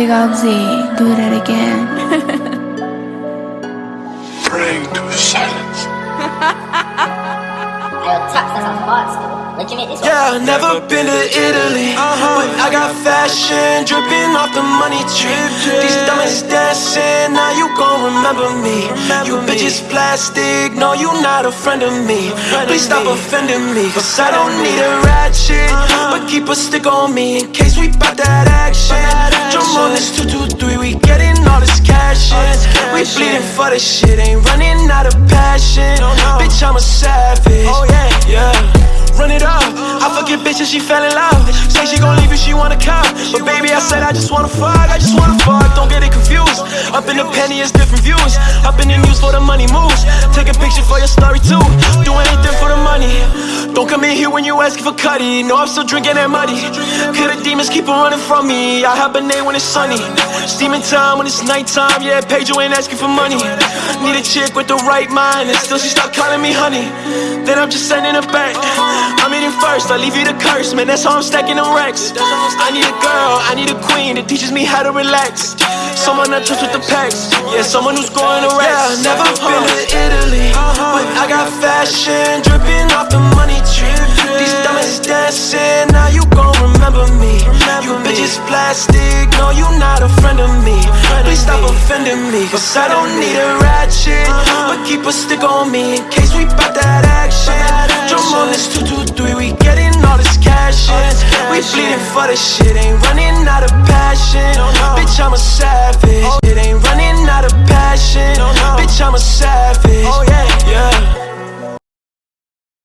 Big Oxy, do that again. Praying to silence. Yo, Tox, that's a hard school. Look at me this Yeah, never been to Italy, but I got fashion dripping off the money tree. Diamonds dancing, now you gon' remember me. You bitches plastic, no, you not a friend of me. Please stop offending me, cause I don't need a ratchet, but keep a stick on me in case we bout that action. Jump on this 223, we getting all this cash in. We bleeding for the shit, ain't running out of passion. Bitch, I'm a savage. She fell in love. Say she gon' leave you, she wanna come. But baby, I said I just wanna fuck, I just wanna fuck. Don't get it confused. Up in the penny, it's different views. Up in the news for the money moves. Take a picture for your story too. Come in here when you asking for cutty. No, I'm still drinking that muddy. Cause the demons keep on running from me. I hibernate when it's sunny. Steaming time when it's nighttime. Yeah, Pedro ain't asking for money. Need a chick with the right mind. And still she start calling me honey. Then I'm just sending her back. I'm eating first, I leave you to curse, man. That's how I'm stacking them racks. I need a girl, I need a queen that teaches me how to relax. Someone that trust with the packs, yeah, someone who's going to rest. Yeah, never been to Italy, but I got fashion Bitches plastic, no, you not a friend of me. Please stop offending me, cause I don't need a ratchet, but keep a stick on me in case we bout that action. Jump on this 223, we getting all this cash in. We bleeding for the shit, ain't running out of passion. Bitch, I'm a savage.